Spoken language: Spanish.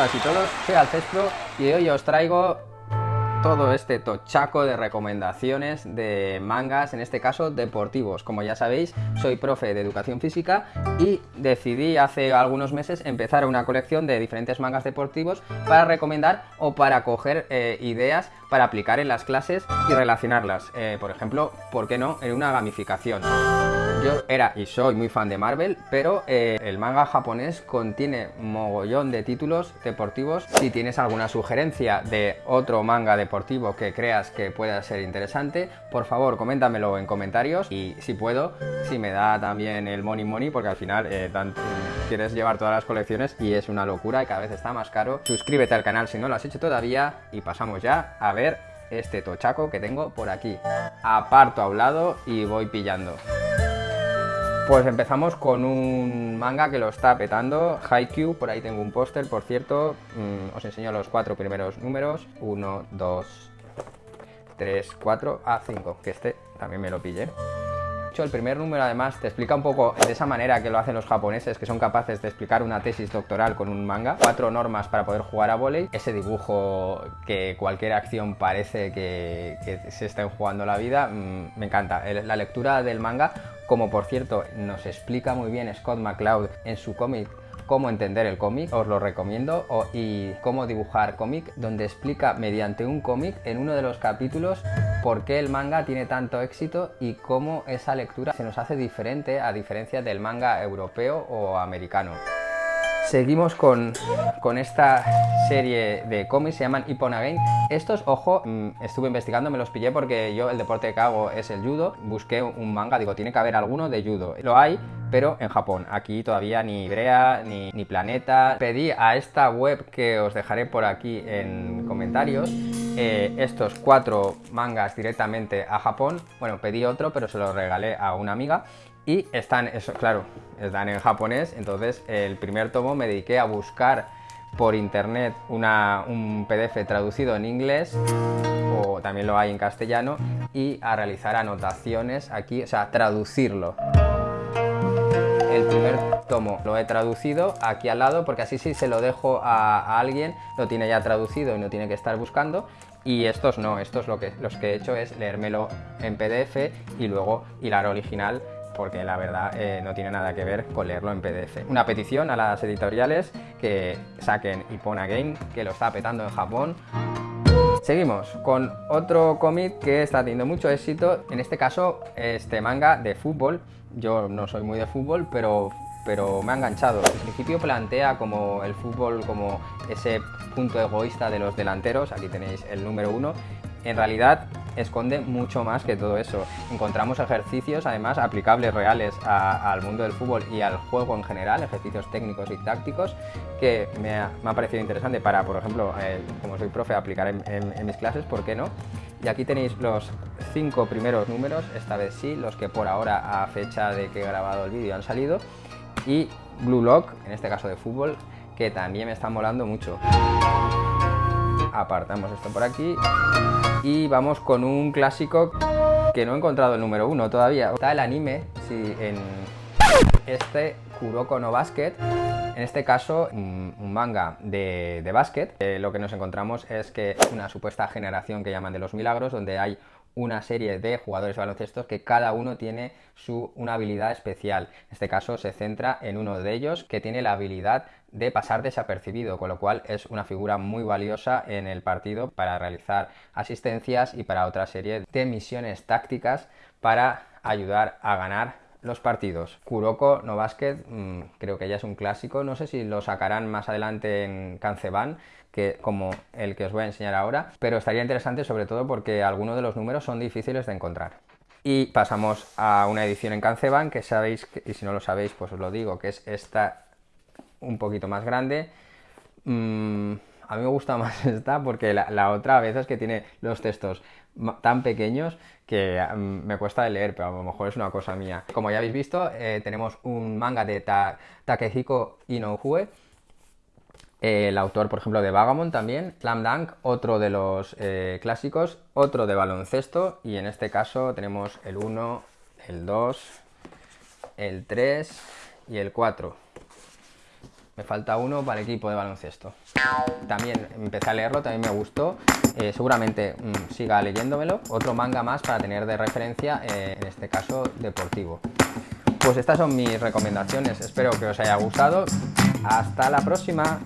y todos, soy Alcestro y hoy os traigo todo este tochaco de recomendaciones de mangas, en este caso deportivos. Como ya sabéis, soy profe de educación física y decidí hace algunos meses empezar una colección de diferentes mangas deportivos para recomendar o para coger eh, ideas para aplicar en las clases y relacionarlas. Eh, por ejemplo, ¿por qué no? En una gamificación. Yo era y soy muy fan de Marvel, pero eh, el manga japonés contiene mogollón de títulos deportivos. Si tienes alguna sugerencia de otro manga deportivo que creas que pueda ser interesante, por favor coméntamelo en comentarios y si puedo, si me da también el money money, porque al final eh, quieres llevar todas las colecciones y es una locura y cada vez está más caro. Suscríbete al canal si no lo has hecho todavía y pasamos ya a ver este tochaco que tengo por aquí. Aparto a un lado y voy pillando. Pues empezamos con un manga que lo está petando, Haikyuu, por ahí tengo un póster, por cierto, mm, os enseño los cuatro primeros números, 1, 2, 3, 4, a 5, que este también me lo pillé. El primer número además te explica un poco de esa manera que lo hacen los japoneses, que son capaces de explicar una tesis doctoral con un manga, cuatro normas para poder jugar a volei, ese dibujo que cualquier acción parece que, se estén jugando la vida, mm, me encanta. La lectura del manga, como por cierto nos explica muy bien Scott McCloud en su cómic cómo entender el cómic, os lo recomiendo, y cómo dibujar cómic, donde explica mediante un cómic en uno de los capítulos por qué el manga tiene tanto éxito y cómo esa lectura se nos hace diferente a diferencia del manga europeo o americano. Seguimos con, esta serie de cómics, se llaman Ippon Again. Estos, ojo, mm, estuve investigando, me los pillé porque yo el deporte que hago es el judo. Busqué un manga, digo, tiene que haber alguno de judo. Lo hay, pero en Japón. Aquí todavía ni Brea, ni, ni Planeta. Pedí a esta web que os dejaré por aquí en comentarios eh, estos cuatro mangas directamente a Japón. Bueno, pedí otro, pero se lo regalé a una amiga y están, eso, claro, están en japonés, entonces el primer tomo me dediqué a buscar por internet un PDF traducido en inglés o también lo hay en castellano y a realizar anotaciones aquí, o sea, traducirlo. El primer tomo lo he traducido aquí al lado porque así si se lo dejo a, alguien lo tiene ya traducido y no tiene que estar buscando y estos no, estos lo que, los que he hecho es leérmelo en PDF y luego hilar original porque la verdad eh, no tiene nada que ver con leerlo en PDF. Una petición a las editoriales que saquen Ipona Game, que lo está petando en Japón. Seguimos con otro cómic que está teniendo mucho éxito, en este caso este manga de fútbol. Yo no soy muy de fútbol, pero pero me ha enganchado. Al principio plantea como el fútbol como ese punto egoísta de los delanteros, aquí tenéis el número uno, en realidad esconde mucho más que todo eso. Encontramos ejercicios, además, aplicables reales al mundo del fútbol y al juego en general, ejercicios técnicos y tácticos, que me ha, parecido interesante para, por ejemplo, eh, como soy profe, aplicar en, mis clases, ¿por qué no? Y aquí tenéis los cinco primeros números, esta vez sí, los que por ahora a fecha de que he grabado el vídeo han salido, y Blue Lock, en este caso de fútbol, que también me está molando mucho. Apartamos esto por aquí y vamos con un clásico que no he encontrado el número uno todavía. Está el anime, sí, en este Kuroko no Basket. En este caso, un manga de, de básquet. Eh, lo que nos encontramos es que una supuesta generación que llaman de los milagros, donde hay una serie de jugadores baloncestos que cada uno tiene su, una habilidad especial. En este caso se centra en uno de ellos que tiene la habilidad de pasar desapercibido, con lo cual es una figura muy valiosa en el partido para realizar asistencias y para otra serie de misiones tácticas para ayudar a ganar los partidos. Kuroko no mm, creo que ya es un clásico, no sé si lo sacarán más adelante en Kanceban, que como el que os voy a enseñar ahora, pero estaría interesante sobre todo porque algunos de los números son difíciles de encontrar. Y pasamos a una edición en Kanceban que sabéis, y si no lo sabéis pues os lo digo, que es esta un poquito más grande. Mm, a mí me gusta más esta porque la, otra a veces que tiene los textos tan pequeños que mm, me cuesta de leer, pero a lo mejor es una cosa mía. Como ya habéis visto, eh, tenemos un manga de Takehiko Inoue, el autor, por ejemplo, de Vagamon también, Slam Dunk, otro de los eh, clásicos, otro de baloncesto, y en este caso tenemos el 1, el 2, el 3 y el 4 Me falta uno para el equipo de baloncesto. También empecé a leerlo, también me gustó. Eh, seguramente mm, siga leyéndomelo. Otro manga más para tener de referencia, eh, en este caso deportivo. Pues estas son mis recomendaciones. Espero que os haya gustado. Hasta la próxima.